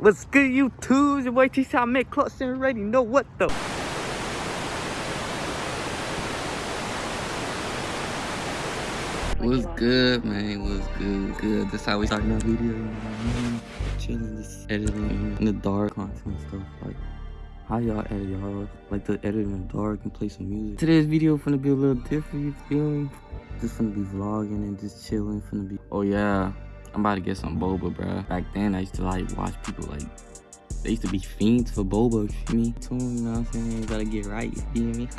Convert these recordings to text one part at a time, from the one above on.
What's good, you YouTube? Your boy T I make clutch and ready. Know what though? What's good, man? What's good? Good. That's how we start our video. Chilling, just editing in the dark, content stuff like. How y'all edit y'all? Like the edit in the dark and play some music. Today's video finna be a little different, you feel me? Just finna be vlogging and just chilling, finna be. Oh yeah, I'm about to get some boba, bro. Back then, I used to like watch people like. They used to be fiends for boba, you me? too? you know what I'm saying? You gotta get right, you feel me?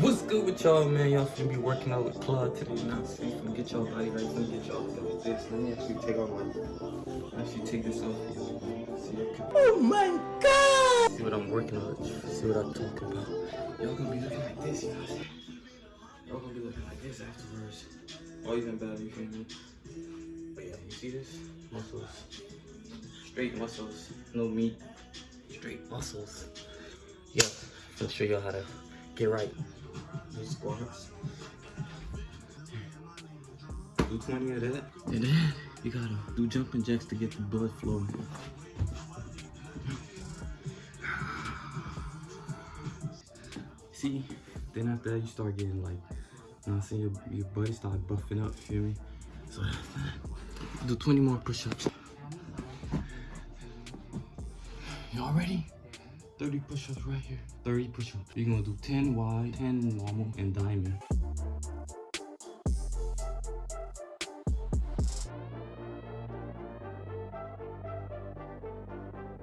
What's good with y'all, man? Y'all finna be working out with Claude today, you know what I'm saying? Finna get y'all body right, finna get y'all with this. Let me actually take off my. Actually take this off. Oh my god! See what I'm working on. See what I'm talking about. Y'all gonna be looking like this, you know what I'm saying? Y'all gonna be looking like this afterwards. Or even better, you feel me? But yeah, you see this? Muscles. Straight muscles. No meat. Straight muscles. Yeah, I'll show y'all how to get right. Squats. Do 20 of that. And then you gotta do jumping jacks to get the blood flowing. See, then after that you start getting like, you know what I'm saying, your, your body start buffing up, feel me? So do 20 more push-ups. Y'all ready? 30 push-ups right here. 30 push-ups. You're gonna do 10 wide, 10 normal, and diamond.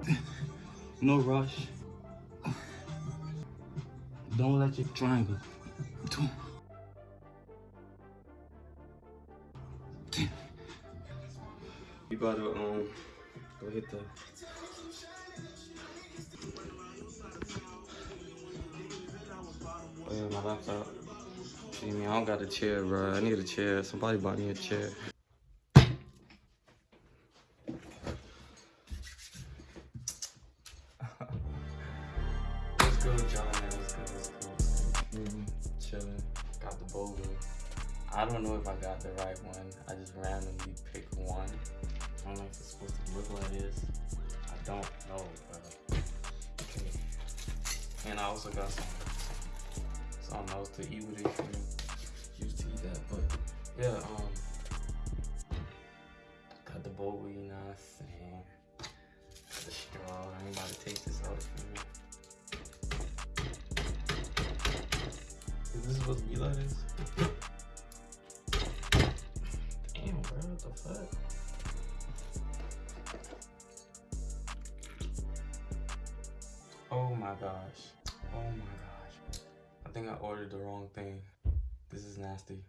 no rush. Don't let your triangle. Ten. You gotta um go hit the Oh yeah, my laptop. See me, I don't got a chair, bro. I need a chair. Somebody buy me a chair. What's good? Man? What's good? What's good? Mhm. Chilling. Got the boba. I don't know if I got the right one. I just randomly picked one. I don't know if it's supposed to look like this. I don't know, but okay. And I also got some something else to eat with it. You used to eat that, but yeah. Um, got the boba. You know what I'm saying? The straw. I ain't about to taste this out. You know? Is this supposed to be like this? The fuck? Oh my gosh. Oh my gosh. I think I ordered the wrong thing. This is nasty.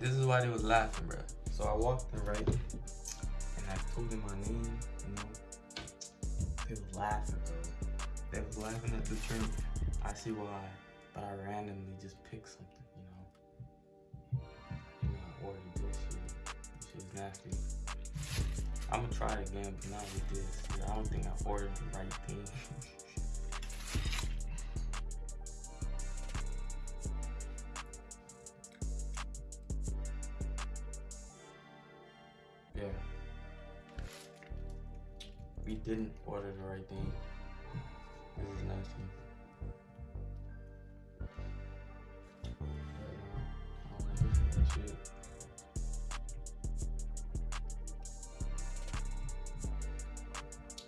This is why they was laughing, bro. So I walked in right, and I told them my name, you know. They was laughing, bro. They was laughing at the drink. I see why, but I randomly just picked something, you know. You know, I ordered this shit. This shit's nasty. I'm gonna try it again, but not with this. I don't think I ordered the right thing. We didn't order the right thing. This is nasty.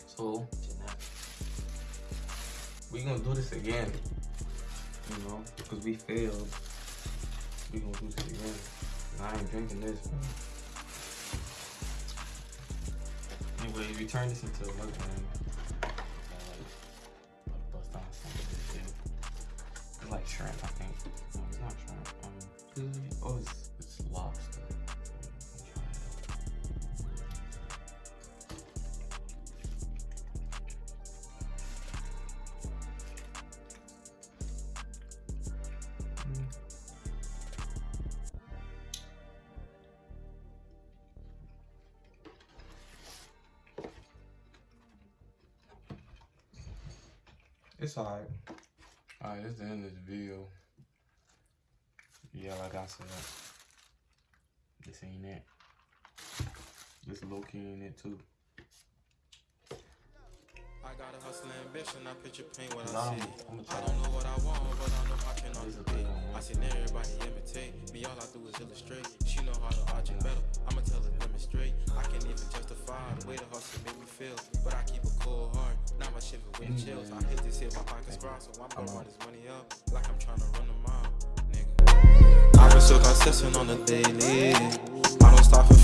So we gonna do this again. You know, because we failed. We gonna do this again. And I ain't drinking this. Anyway, we turn this into a of this shit. It's like shrimp, I think. No, it's not shrimp. Um, oh, it's, It's alright. Alright, this the end of the video. Yeah, like I said, this ain't it. This low key ain't it too. I got a hustle ambition, I picture pain when Nah, I see. I'ma I don't know what I want, but I know I can These be. I seen everybody imitate me, all I do is my shit with chills. I hate to see my pockets cry, so I'm gonna run this money up like I'm trying to run them out, nigga. I've been so consistent on the daily. I don't stop for